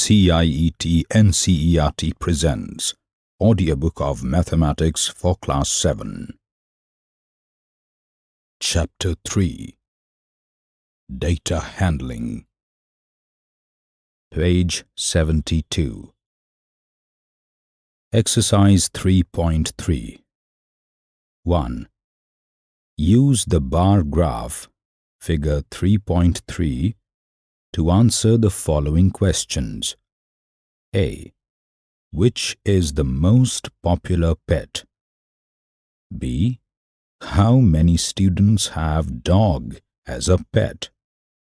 CIET NCERT presents Audiobook of Mathematics for Class 7 Chapter 3 Data Handling. Page 72 Exercise 3.3 1. Use the bar graph, figure 3.3, to answer the following questions. A. Which is the most popular pet? B. How many students have dog as a pet?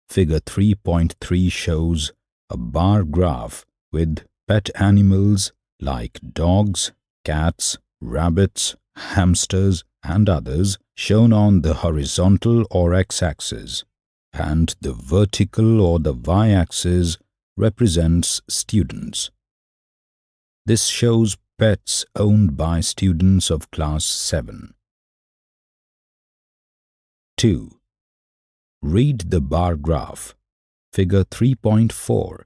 Figure 3.3 shows a bar graph with pet animals like dogs, cats, rabbits, hamsters, and others shown on the horizontal or x-axis and the vertical or the y-axis represents students. This shows pets owned by students of class 7. 2. Read the bar graph, figure 3.4,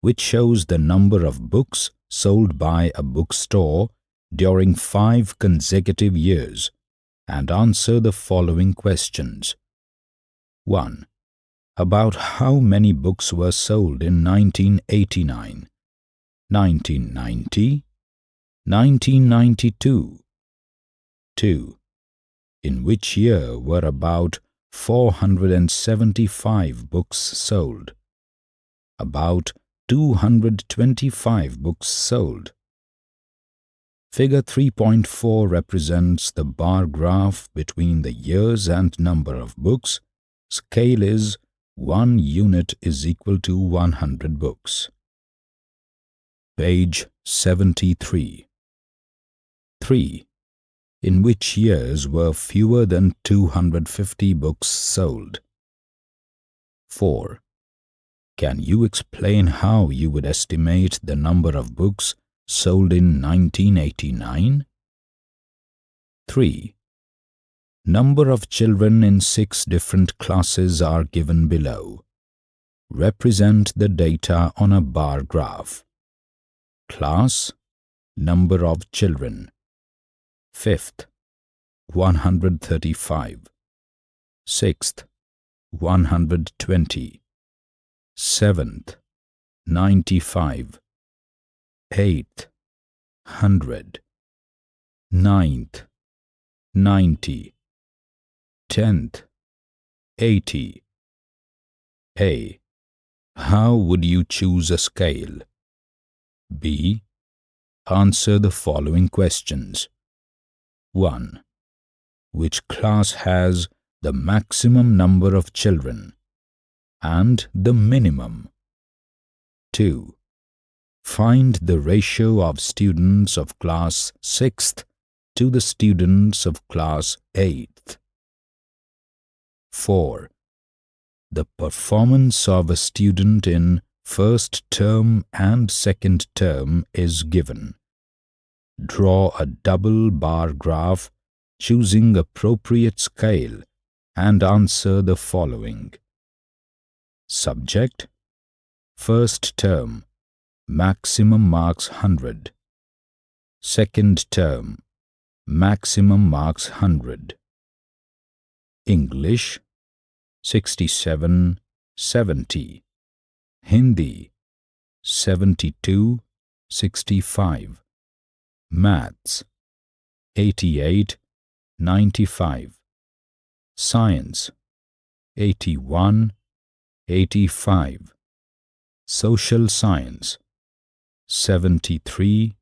which shows the number of books sold by a bookstore during five consecutive years and answer the following questions. 1 about how many books were sold in 1989, 1990, 1992. 2. In which year were about 475 books sold? About 225 books sold. Figure 3.4 represents the bar graph between the years and number of books. Scale is 1 unit is equal to 100 books. Page 73 3. In which years were fewer than 250 books sold? 4. Can you explain how you would estimate the number of books sold in 1989? 3. Number of children in six different classes are given below. Represent the data on a bar graph. Class Number of children. Fifth 135 Sixth 120 Seventh 95 Eighth 100 Ninth 90 tenth, eighty. A. How would you choose a scale? B. Answer the following questions. 1. Which class has the maximum number of children and the minimum? 2. Find the ratio of students of class 6th to the students of class 8th. 4. The performance of a student in first term and second term is given. Draw a double bar graph choosing appropriate scale and answer the following. Subject First term Maximum marks 100 Second term Maximum marks 100 English 67 70 Hindi 72 65 Maths 88 95 Science 81 85 Social Science 73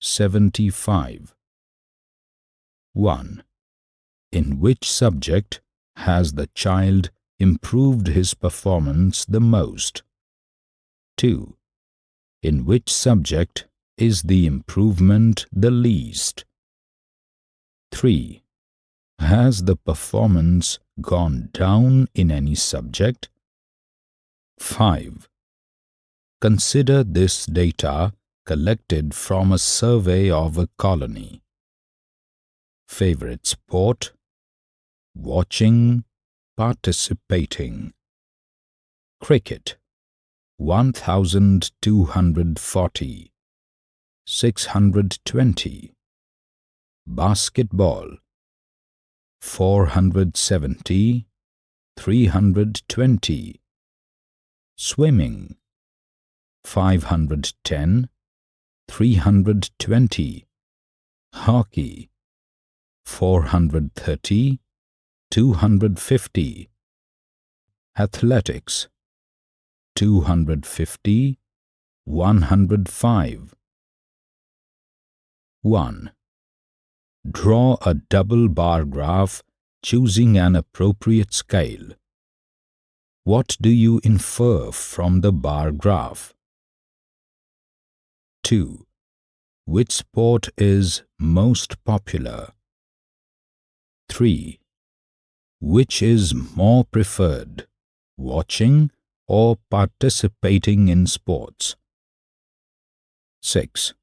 75 1 in which subject has the child improved his performance the most? 2. In which subject is the improvement the least? 3. Has the performance gone down in any subject? 5. Consider this data collected from a survey of a colony. Favorite sport watching, participating. Cricket, 1240 620 Basketball 470 320 Swimming 510 320 Hockey 430 250 Athletics 250 105 1. Draw a double bar graph choosing an appropriate scale. What do you infer from the bar graph? 2. Which sport is most popular? 3. Which is more preferred, watching or participating in sports? 6.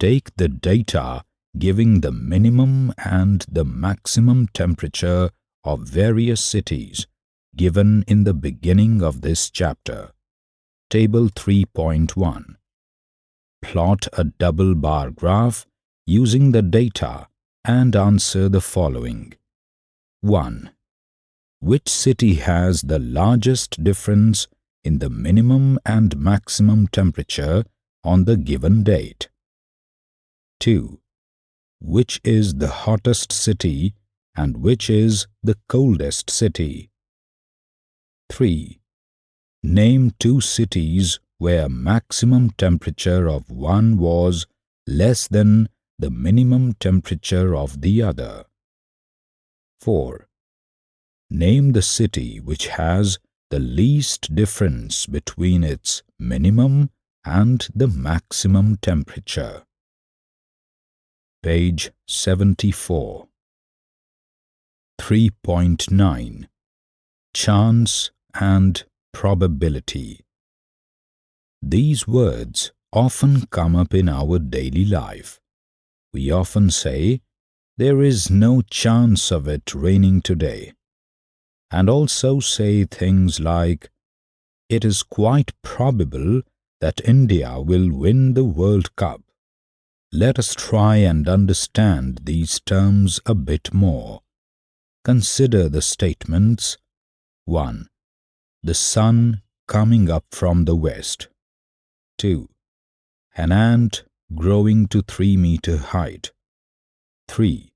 Take the data giving the minimum and the maximum temperature of various cities given in the beginning of this chapter. Table 3.1 Plot a double bar graph using the data and answer the following. 1. Which city has the largest difference in the minimum and maximum temperature on the given date? 2. Which is the hottest city and which is the coldest city? 3. Name two cities where maximum temperature of one was less than the minimum temperature of the other. 4. Name the city which has the least difference between its minimum and the maximum temperature. Page 74 3.9 Chance and Probability These words often come up in our daily life. We often say, there is no chance of it raining today. And also say things like, it is quite probable that India will win the World Cup. Let us try and understand these terms a bit more. Consider the statements 1. The sun coming up from the west. 2. An ant growing to 3 meter height. 3.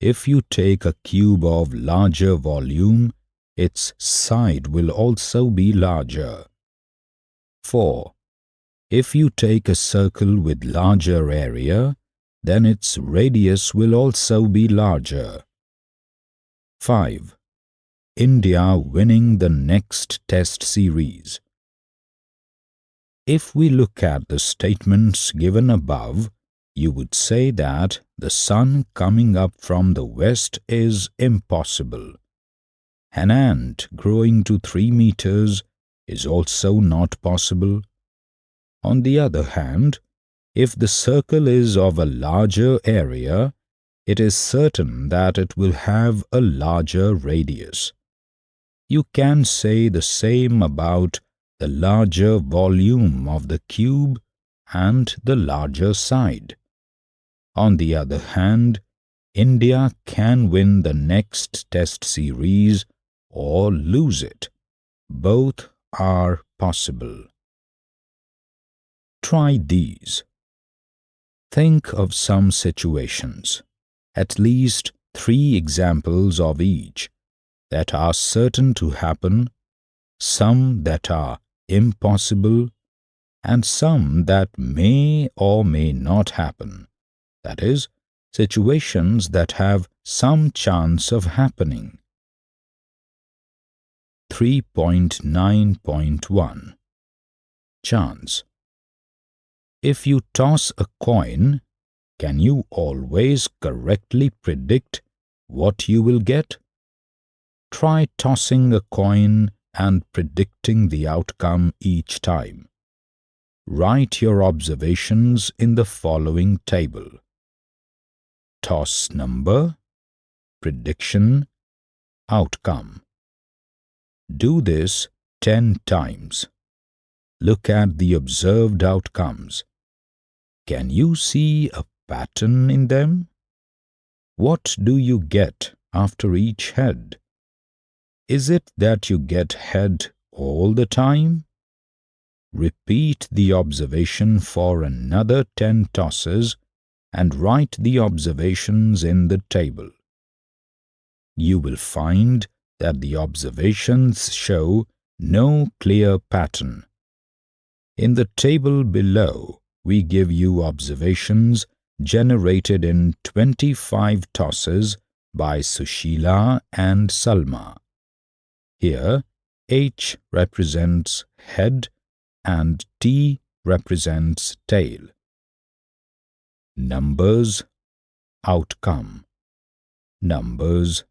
If you take a cube of larger volume, its side will also be larger. 4. If you take a circle with larger area, then its radius will also be larger. 5. India winning the next test series. If we look at the statements given above, you would say that the sun coming up from the west is impossible. An ant growing to 3 meters is also not possible. On the other hand, if the circle is of a larger area, it is certain that it will have a larger radius. You can say the same about the larger volume of the cube and the larger side. On the other hand, India can win the next test series or lose it. Both are possible. Try these. Think of some situations, at least three examples of each, that are certain to happen, some that are impossible, and some that may or may not happen, that is, situations that have some chance of happening. 3.9.1 Chance if you toss a coin, can you always correctly predict what you will get? Try tossing a coin and predicting the outcome each time. Write your observations in the following table. Toss number, prediction, outcome. Do this 10 times. look at the observed outcomes. Can you see a pattern in them? What do you get after each head? Is it that you get head all the time? Repeat the observation for another 10 tosses and write the observations in the table. You will find that the observations show no clear pattern. In the table below, we give you observations generated in 25 tosses by Sushila and Salma. Here, H represents head and T represents tail. Numbers, outcome. Numbers,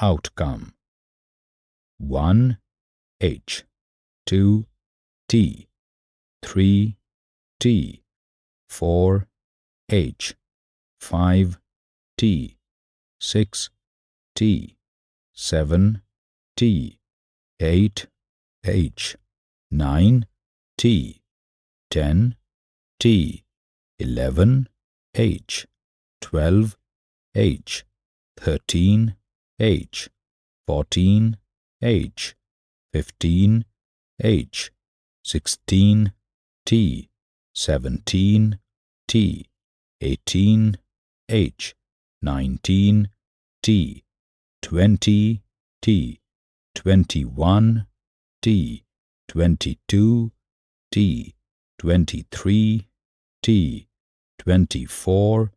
outcome. 1 H. 2 T. 3 T. 4 H. 5 T. 6 T. 7 T. 8 H. 9 T. 10 T. 11 H 12 H 13 H 14 H 15 H 16 T 17 T 18 H 19 T 20 T 21 T 22 T 23 T 24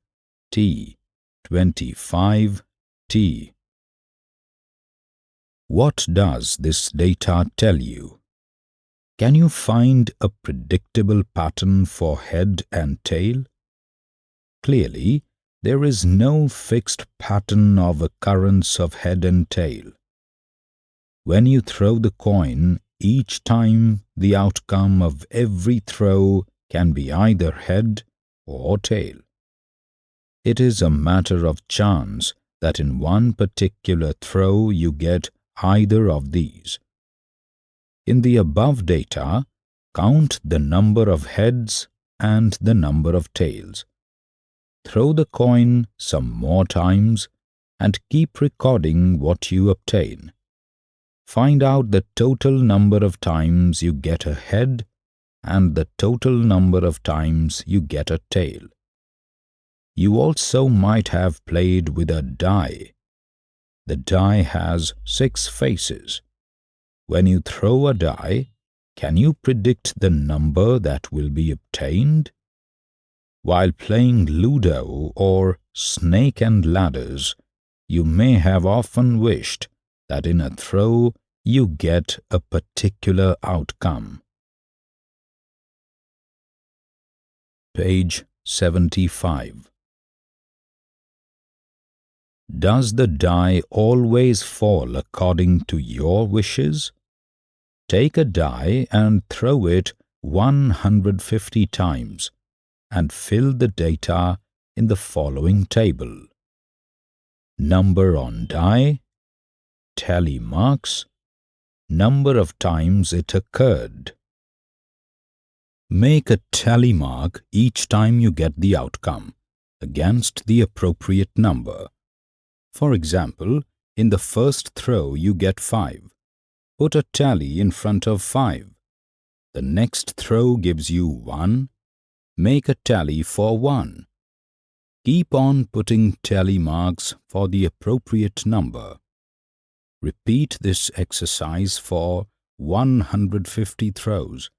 T 25 T What does this data tell you? Can you find a predictable pattern for head and tail? Clearly, there is no fixed pattern of occurrence of head and tail. When you throw the coin, each time the outcome of every throw can be either head or tail. It is a matter of chance that in one particular throw you get either of these. In the above data, count the number of heads and the number of tails. Throw the coin some more times and keep recording what you obtain. Find out the total number of times you get a head and the total number of times you get a tail. You also might have played with a die. The die has six faces. When you throw a die, can you predict the number that will be obtained? While playing Ludo or Snake and Ladders, you may have often wished that in a throw you get a particular outcome. Page 75 Does the die always fall according to your wishes? Take a die and throw it 150 times and fill the data in the following table. Number on die tally marks, number of times it occurred. Make a tally mark each time you get the outcome against the appropriate number. For example, in the first throw you get 5. Put a tally in front of 5. The next throw gives you 1. Make a tally for 1. Keep on putting tally marks for the appropriate number. Repeat this exercise for 150 throws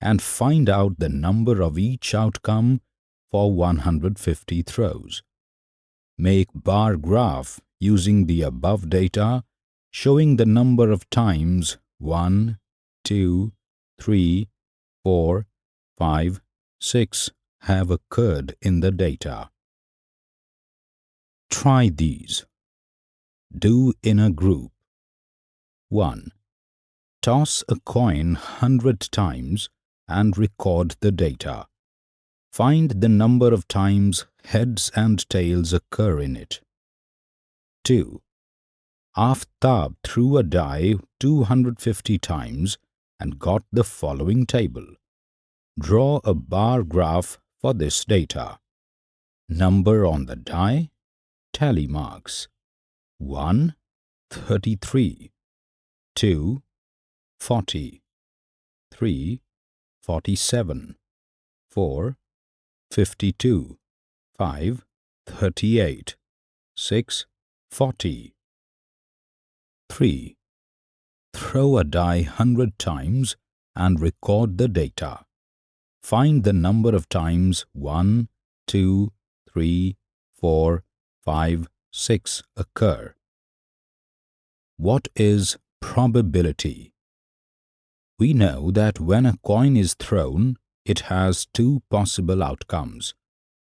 and find out the number of each outcome for 150 throws. Make bar graph using the above data showing the number of times 1, 2, 3, 4, 5, 6 have occurred in the data. Try these. Do in a group. 1. Toss a coin 100 times and record the data. Find the number of times heads and tails occur in it. 2. Aftab threw a die 250 times and got the following table. Draw a bar graph for this data. Number on the die, tally marks 1, 33, 2, 40, 3, 47, 4, 52, 5, 38, 6, 40. 3. Throw a die 100 times and record the data. Find the number of times 1, 2, 3, 4, 5, 6 occur. What is probability? We know that when a coin is thrown, it has two possible outcomes,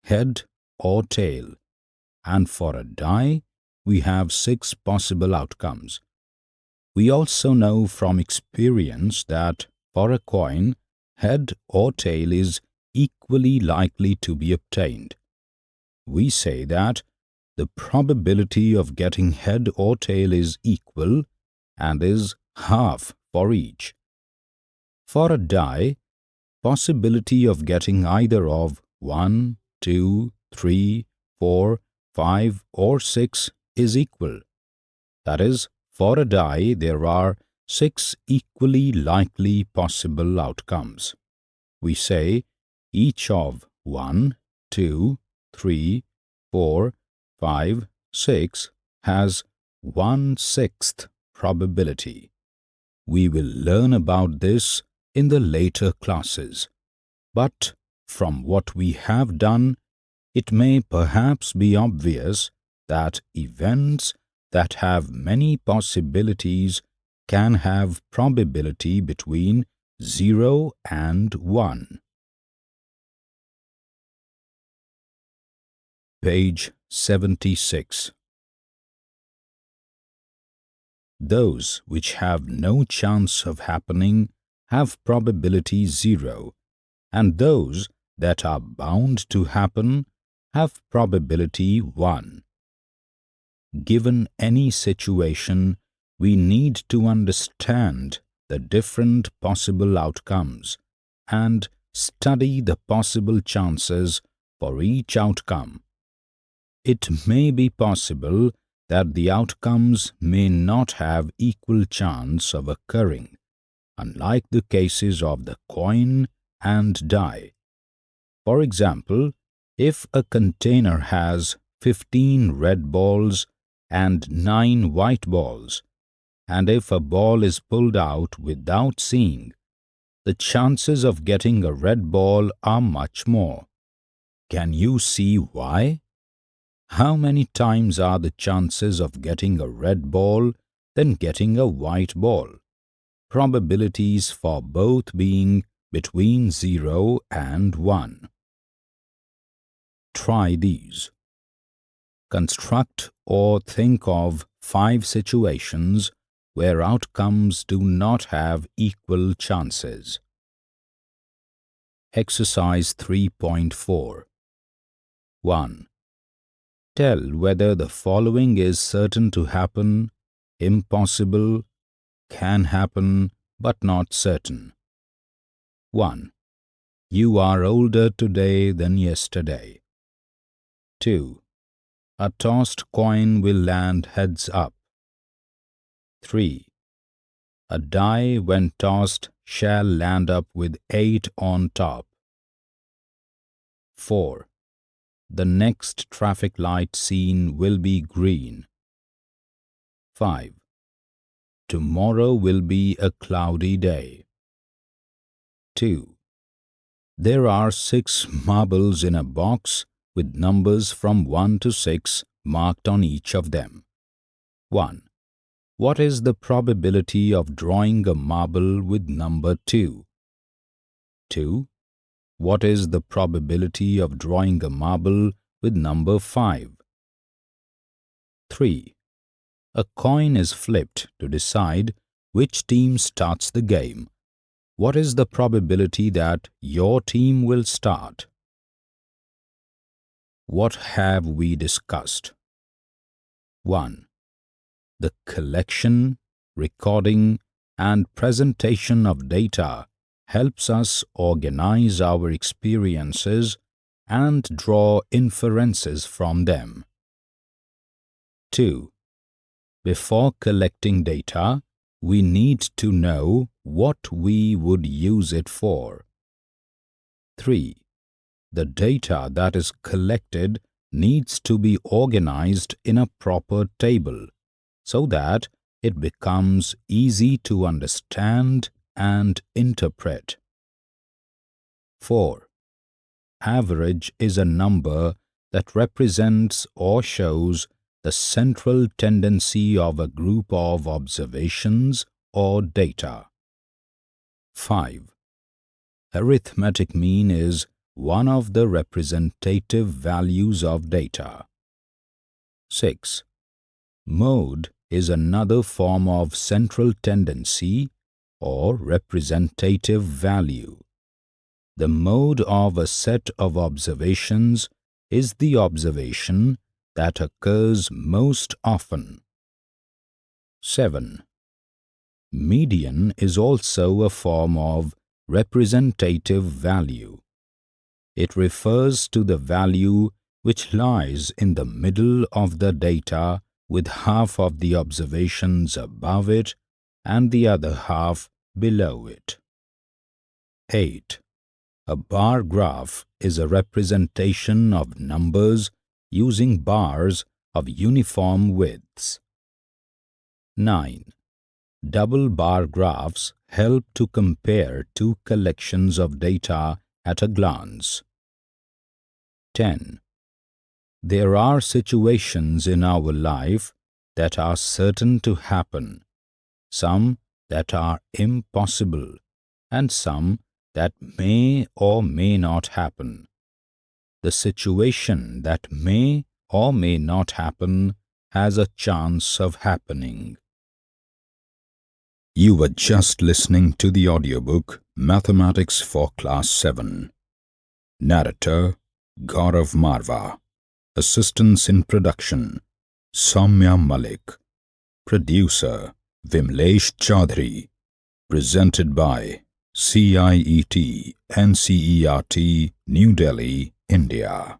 head or tail, and for a die, we have six possible outcomes. We also know from experience that for a coin, head or tail is equally likely to be obtained. We say that the probability of getting head or tail is equal and is half for each. For a die, possibility of getting either of 1, 2, 3, 4, 5 or 6 is equal. That is, for a die there are six equally likely possible outcomes. We say each of 1, 2, 3, 4, 5, 6 has one-sixth probability. We will learn about this in the later classes. But from what we have done, it may perhaps be obvious that events that have many possibilities can have probability between 0 and 1. Page 76 Those which have no chance of happening have probability 0, and those that are bound to happen have probability 1. Given any situation, we need to understand the different possible outcomes and study the possible chances for each outcome. It may be possible that the outcomes may not have equal chance of occurring, unlike the cases of the coin and die. For example, if a container has 15 red balls and 9 white balls, and if a ball is pulled out without seeing, the chances of getting a red ball are much more. Can you see why? How many times are the chances of getting a red ball than getting a white ball? Probabilities for both being between 0 and 1. Try these. Construct or think of five situations where outcomes do not have equal chances. Exercise 3.4 1. Tell whether the following is certain to happen, impossible, can happen, but not certain. 1. You are older today than yesterday. 2. A tossed coin will land heads up. 3. A die when tossed shall land up with 8 on top. 4. The next traffic light seen will be green. 5. Tomorrow will be a cloudy day. 2. There are six marbles in a box with numbers from 1 to 6 marked on each of them. 1. What is the probability of drawing a marble with number 2? 2. What is the probability of drawing a marble with number 5? 3. A coin is flipped to decide which team starts the game. What is the probability that your team will start? What have we discussed? 1. The collection, recording and presentation of data helps us organize our experiences and draw inferences from them. 2. Before collecting data, we need to know what we would use it for. 3. The data that is collected needs to be organized in a proper table so that it becomes easy to understand and interpret. 4. Average is a number that represents or shows the central tendency of a group of observations or data. 5. Arithmetic mean is one of the representative values of data. 6. Mode is another form of central tendency or representative value. The mode of a set of observations is the observation that occurs most often. 7. Median is also a form of representative value. It refers to the value which lies in the middle of the data with half of the observations above it and the other half below it. 8. A bar graph is a representation of numbers using bars of uniform widths. 9. Double bar graphs help to compare two collections of data at a glance. 10. There are situations in our life that are certain to happen, some that are impossible, and some that may or may not happen. The situation that may or may not happen has a chance of happening. You were just listening to the audiobook Mathematics for Class 7. Narrator Gaurav Marva. Assistance in production Soumya Malik. Producer Vimlesh Chaudhary. Presented by CIET NCERT New Delhi, India.